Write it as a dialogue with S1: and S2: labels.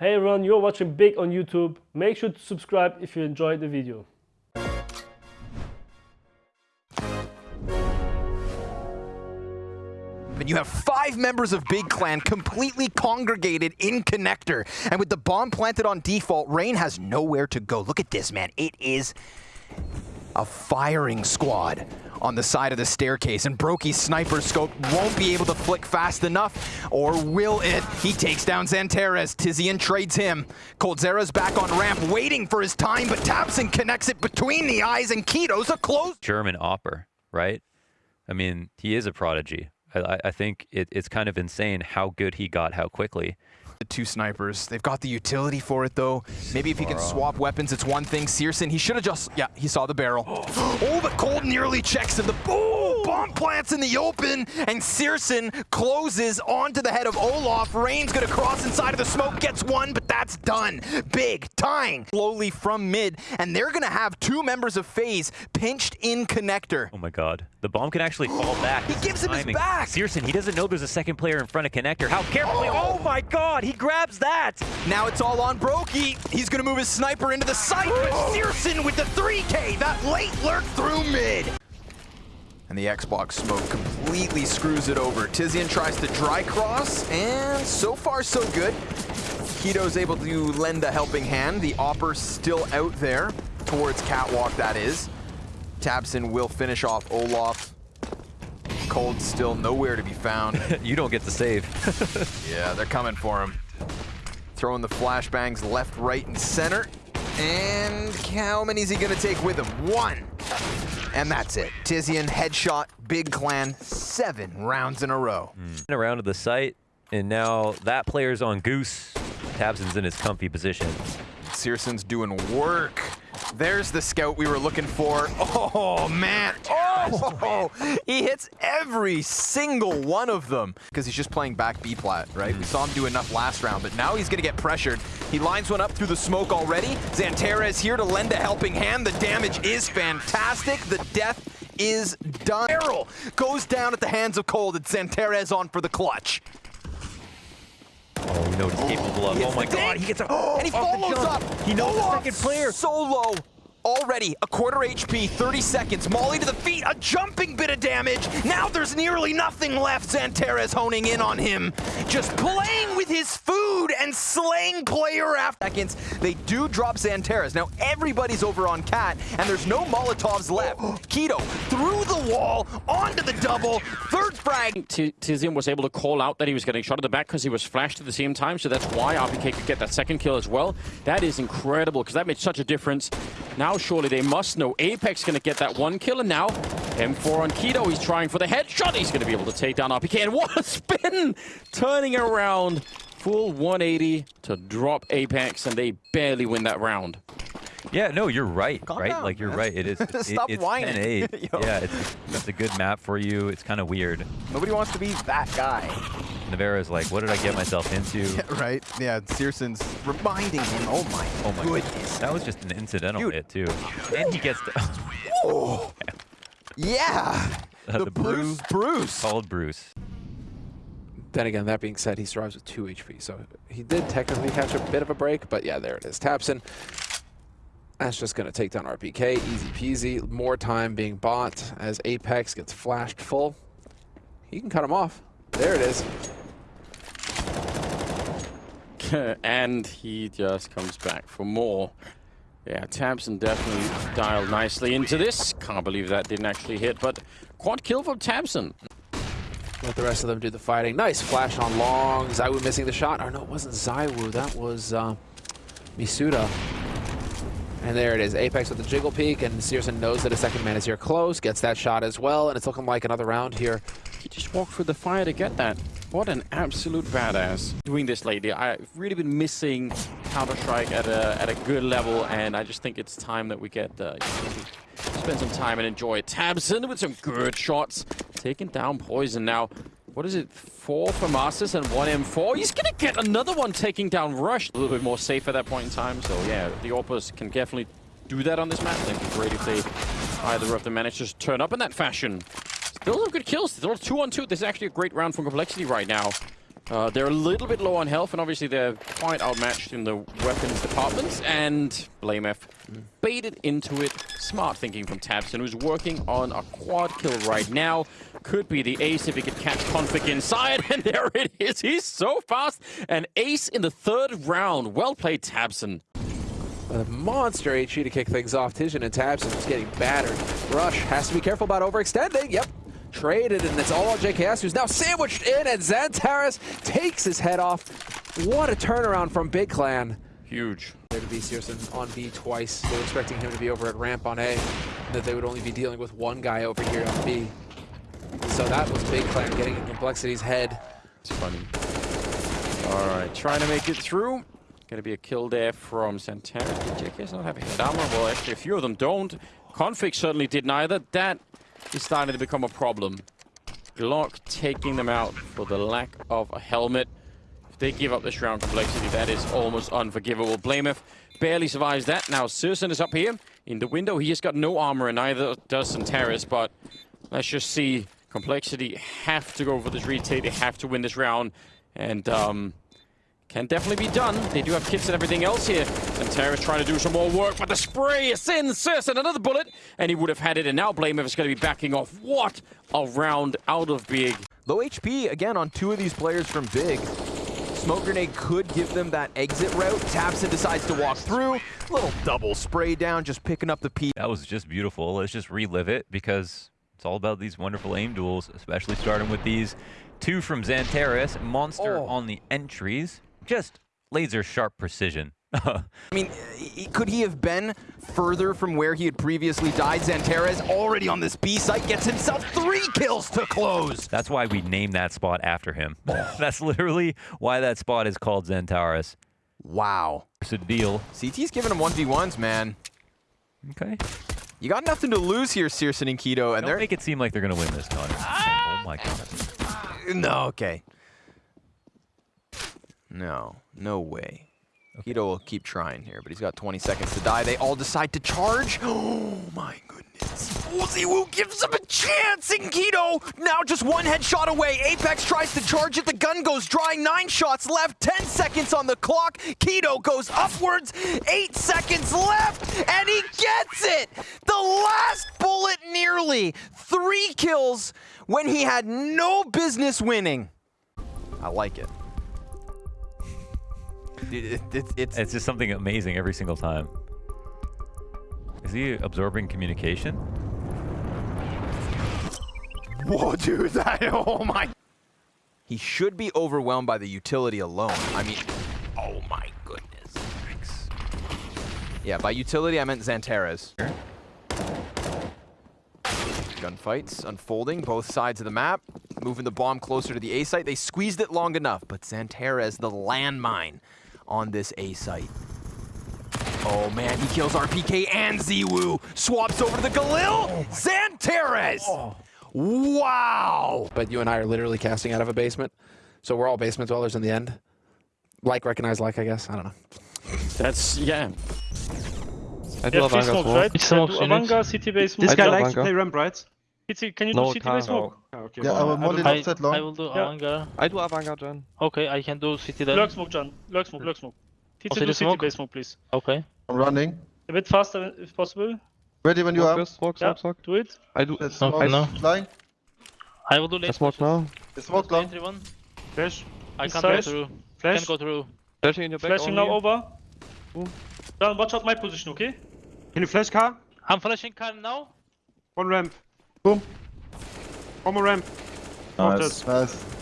S1: Hey everyone, you're watching Big on YouTube. Make sure to subscribe if you enjoyed the video.
S2: And you have five members of Big Clan completely congregated in Connector. And with the bomb planted on default, Rain has nowhere to go. Look at this, man. It is a firing squad on the side of the staircase, and broky's sniper scope won't be able to flick fast enough, or will it? He takes down Xantares. Tizian trades him. coldzera's back on ramp, waiting for his time, but tabseN connects it between the eyes, and Kito's a close.
S3: German AWPer, right? I mean, he is a prodigy. I, I think it, it's kind of insane how good he got, how quickly.
S2: The two snipers, they've got the utility for it though. Maybe if he can swap weapons, it's one thing. syrsoN, he should have just, yeah, he saw the barrel. oh, but Cold nearly checks him. The boom, bomb plants in the open, and syrsoN closes onto the head of Olof. Rain's gonna cross inside of the smoke, gets one, but that's done. Big, tying slowly from mid, and they're gonna have two members of FaZe pinched in connector.
S3: Oh my god. The bomb can actually fall back.
S2: he gives him his back.
S3: syrsoN, he doesn't know there's a second player in front of connector. How carefully, oh, oh my god, he grabs that.
S2: Now it's all on broky. He's gonna move his sniper into the site, but oh! syrsoN with the 3K, that late lurk through mid. And the Xbox smoke completely screws it over. Tizian tries to dry cross, and so far so good. Kito's able to lend a helping hand. The AWPer still out there, towards Catwalk that is. tabseN will finish off Olof. Cold still nowhere to be found.
S3: you don't get the save.
S2: yeah, they're coming for him. Throwing the flashbangs left, right, and center. And how many is he going to take with him? One. And that's it. Tizian, headshot, Big Clan, seven rounds in a row.
S3: Mm. Around to the site, and now that player's on Goose. tabseN's in his comfy position.
S2: syrsoN's doing work. There's the scout we were looking for. Oh, man. Oh, oh he hits every single one of them. Because he's just playing back B-plat, right? We saw him do enough last round, but now he's going to get pressured. He lines one up through the smoke already. Xantares here to lend a helping hand. The damage is fantastic. The death is done. Barrel goes down at the hands of Cold. It's Xantares on for the clutch.
S3: Oh, know what he's capable of. Oh my god, he gets up. oh,
S2: and he follows up.
S3: He knows the oh, second player.
S2: Solo already a quarter HP, 30 seconds. Molly to the feet, a jumping bit of damage. Now there's nearly nothing left. Xantares honing in on him. Just playing with his food and slaying player after seconds. They do drop Xantares. Now everybody's over on Cat, and there's no Molotovs left. Kito through the wall, onto the double, third frag.
S4: Tizian was able to call out that he was getting shot at the back because he was flashed at the same time, so that's why RPK could get that second kill as well. That is incredible, because that made such a difference. Now surely they must know Apex going to get that one kill, and now M4 on Kito. He's trying for the headshot. He's going to be able to take down RPK, and what a spin! Turning around full 180 to drop Apex, and they barely win that round.
S3: Yeah, no, you're right,
S2: Calm
S3: right?
S2: Down,
S3: like, you're
S2: man.
S3: right. It is.
S2: Stop
S3: it, it's
S2: whining.
S3: 10-8. yeah, it's, it's a good map for you. It's kind of weird.
S2: Nobody wants to be that guy.
S3: Navarro's like, what did I get myself into?
S2: Yeah, right? Yeah, syrsoN's reminding him, oh my,
S3: oh my
S2: goodness.
S3: That was just an incidental
S2: Dude.
S3: hit, too. And he gets to...
S2: oh. Yeah.
S3: Uh,
S2: the,
S3: the
S2: Bruce. Bruce.
S3: Called Bruce.
S5: Then again, that being said, he survives with 2 HP, so he did technically catch a bit of a break, but yeah, there it is. tabseN. That's just going to take down RPK, easy peasy. More time being bought as Apex gets flashed full. He can cut him off. There it is.
S4: and he just comes back for more. Yeah, tabseN definitely dialed nicely into this. Can't believe that didn't actually hit, but quad kill from tabseN.
S5: Let the rest of them do the fighting. Nice flash on long. ZywOo missing the shot. Oh, no, it wasn't ZywOo. That was uh, misutaaa. And there it is. Apex with the jiggle peek, and syrsoN knows that a second man is here close, gets that shot as well, and it's looking like another round here.
S4: He just walked through the fire to get that. What an absolute badass. Doing this lately, I've really been missing Counter-Strike at a, at a good level, and I just think it's time that we get uh, spend some time and enjoy tabseN with some good shots. Taking down Poison now. What is it? Four for Masters and one M4. He's going to get another one taking down Rush. A little bit more safe at that point in time. So yeah, the AWPers can definitely do that on this map. It'd be great if they either of them manage to turn up in that fashion. Still some good kills. Still two on two. This is actually a great round from Complexity right now. Uh, they're a little bit low on health, and obviously they're quite outmatched in the weapons departments. And BlameF baited into it. Smart thinking from tabseN, who's working on a quad kill right now. Could be the ace if he could catch Config inside, and there it is. He's so fast. An ace in the third round. Well played, tabseN.
S5: A monster HE to kick things off. Tizian and tabseN just getting battered. Rush has to be careful about overextending. Yep. Traded, and it's all on JKS, who's now sandwiched in, and Xantares takes his head off. What a turnaround from Big Clan.
S4: Huge.
S5: There to be syrsoN on B twice. They were expecting him to be over at ramp on A, and that they would only be dealing with one guy over here on B. So that was Big Clan getting in Complexity's head.
S4: It's funny. All right, trying to make it through. Gonna be a kill there from Santana. Did JKS not have a head armor? Well, actually, a few of them don't. Config certainly did neither. That is starting to become a problem. Glock taking them out for the lack of a helmet. If they give up this round complexity, that is almost unforgivable. BlameF barely survives that. Now, syrsoN is up here in the window. He has got no armor, and neither does Xantares, but let's just see. Complexity have to go for this retake. They have to win this round. And, um, can definitely be done. They do have kits and everything else here. Xantares trying to do some more work, but the spray is in. syrsoN, another bullet, and he would have had it. And now Blame is going to be backing off. What a round out of Big.
S2: Low HP again on two of these players from Big. Smoke grenade could give them that exit route. tabseN decides to walk through. Little double spray down, just picking up the P.
S3: That was just beautiful. Let's just relive it because it's all about these wonderful aim duels, especially starting with these two from Xantares. Monster
S2: Oh.
S3: on the entries. Just laser sharp precision.
S2: I mean, could he have been further from where he had previously died? Xantares already on this B site gets himself three kills to close.
S3: That's why we named that spot after him. That's literally why that spot is called Xantares.
S2: Wow.
S3: It's a deal.
S2: CT's giving him 1v1s, man.
S3: Okay.
S2: You got nothing to lose here, syrsoN and Kito, and
S3: Don't
S2: they're...
S3: make it seem like they're going to win this, Connor. Ah! Oh my god.
S2: No, okay. No, no way. Kito will keep trying here, but he's got 20 seconds to die. They all decide to charge. Oh my goodness. Uziwu gives him a chance, and Kito now just one headshot away. Apex tries to charge it. The gun goes dry. Nine shots left. 10 seconds on the clock. Kito goes upwards. Eight seconds left, and he gets it. The last bullet nearly. Three kills when he had no business winning. I like it. It- it- it's, it's,
S3: It's just something amazing every single time. Is he absorbing communication?
S2: whoa, dude, that, oh my. He should be overwhelmed by the utility alone. I mean, oh my goodness. Yeah, by utility I meant Xantares. Gunfights unfolding, both sides of the map. Moving the bomb closer to the A site. They squeezed it long enough, but Xantares, the landmine on this A site. Oh man, he kills RPK and ZywOo. Swaps over to the Galil. Xantares! Wow!
S5: But you and I are literally casting out of a basement. So we're all basement dwellers in the end. Like, recognize like, I guess. I don't know.
S4: That's, yeah.
S6: I do
S1: Yeah,
S6: have
S1: free
S6: Vanguard
S1: smoke,
S6: smoke.
S1: right?
S6: Which
S1: Yeah,
S6: smokes
S1: do
S6: you?
S1: Avanga, city base
S7: This guy likes to play ramp, right?
S1: City, can you
S6: No,
S1: do city
S6: can't.
S1: base smoke?
S7: Okay.
S8: Yeah,
S7: well,
S8: our
S7: I
S8: molly
S7: will-
S8: not
S6: I,
S8: that
S6: I
S8: long.
S6: will do
S1: Yeah.
S6: Avanga. I do Avanga, John. Okay, I can do City then.
S1: Lurk smoke, John. Lurk smoke, lurk smoke. Oh, city,
S6: Also
S1: do city
S6: smoke?
S1: base smoke, please.
S6: Okay.
S8: I'm running.
S1: A bit faster if possible.
S8: Ready when you
S6: Smoke
S8: are.
S6: first, smoke,
S1: Yeah,
S6: smoke, smoke.
S1: do it.
S6: I do.
S8: Let's
S6: No,
S8: smoke.
S6: no.
S8: Flying.
S6: I will do late.
S8: I smoke now. The smoke long.
S6: Entry one.
S7: Flash.
S6: I can't go through.
S7: Flash.
S6: Can't go through. Flashing in your back
S1: Flashing now over.
S6: Boom.
S1: John, watch out my position, okay?
S7: Can you flash car?
S6: I'm flashing car now.
S7: One ramp.
S8: Boom.
S7: One more ramp.
S8: Nice. Nice.